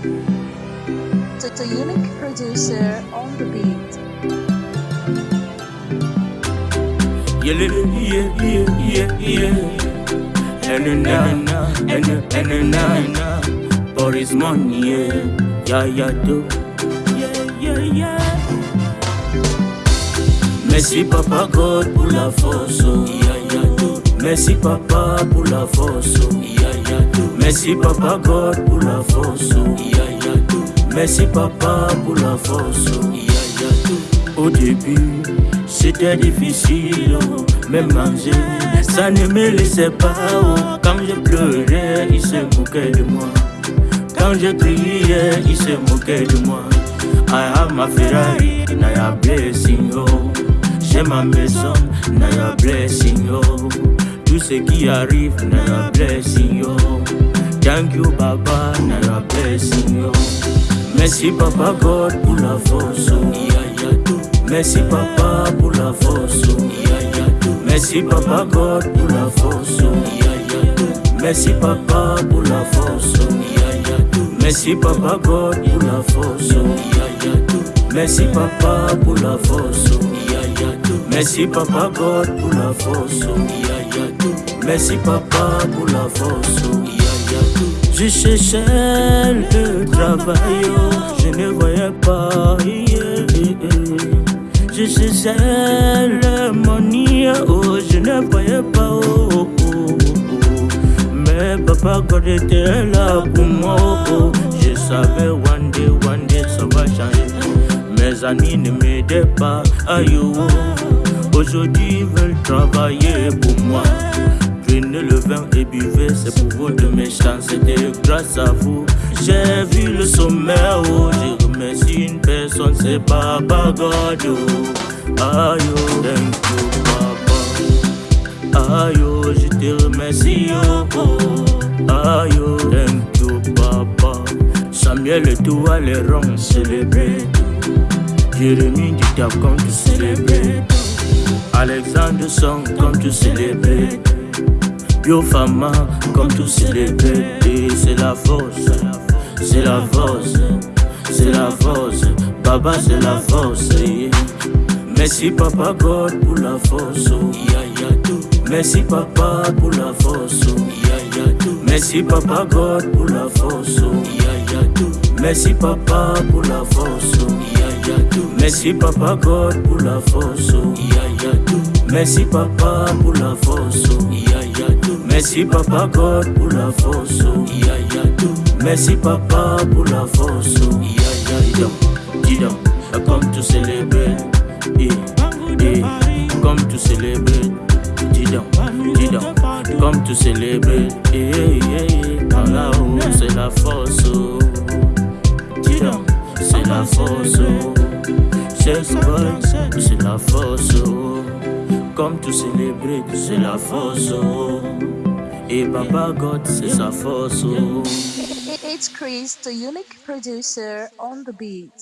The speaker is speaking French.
The, the unique producer on the beat. Yeah, yeah, yeah, yeah, yeah. And now, and and now, for his money, yeah, yeah, yeah, do, yeah, yeah, yeah. Merci papa God pour la force, oh. yeah, yeah, do. Merci papa pour la force, oh. yeah, do. Merci papa God pour la force. Merci papa pour la force. Au début, c'était difficile, oh. même manger, ça ne me laissait pas. Oh. Quand je pleurais, il se moquait de moi. Quand je criais, il se moquait de moi. I have my Ferrari, now your blessing, oh. J'ai ma maison, now your blessing, oh. Tout ce qui arrive, now your blessing, oh. Thank you, Baba, and I bless you. Merci, Papa God, pour la force. Merci, Papa, pour la force. Merci, Papa God, pour la force. Merci, Papa, pour la force. Merci, Papa God, pour la force. Merci, Papa, pour la force. Merci, Papa God, pour la force. Merci, Papa, pour la force. Je cherchais le travail, oh. je ne voyais pas. Je cherchais le money, oh, je ne voyais pas. Oh. Mais papa God était là pour moi. Je savais one day, one day ça va changer. Mes amis ne m'aidaient pas. Aïe. Aujourd'hui ils veulent travailler pour moi. Le vin et buvez, c'est pour mes chances. C'était grâce à vous. J'ai vu le sommet, oh. J'ai remercié une personne, c'est Papa God. Oh. Aïe, oh, thank you, Papa. Aïe, oh, je te remercie, oh. oh. Aïe, oh, thank you, Papa. Samuel et toi, les ronds célébrés. Jérémie dit t'as comme tu célébrer. Alexandre Song comme tu célébrer. Biofama comme tu célébrer. Et c'est la force, c'est la force, c'est la force. Baba c'est la force. yeah. Merci Papa God pour la force. Oh. Merci Papa pour la force. Oh. Merci Papa God pour la force. Oh. Merci Papa pour la force. Oh. Merci Papa God pour la force. Oh. Merci Papa pour la force. Merci Papa God pour la force. Yeah, yeah, tout. Merci Papa pour la force. Yeah, yeah, tout. Dis donc, comme tu célèbres. Eh, eh, comme tu célèbres. Dis donc, dis donc, comme tu célèbres. Eh, eh, eh, par là-haut, c'est la force. Dis donc, c'est la force. boy, c'est la force. Comme tu célèbres, c'est la force. Et Baba God, c'est sa force. oh. It's Chris, the unique producer on the beat.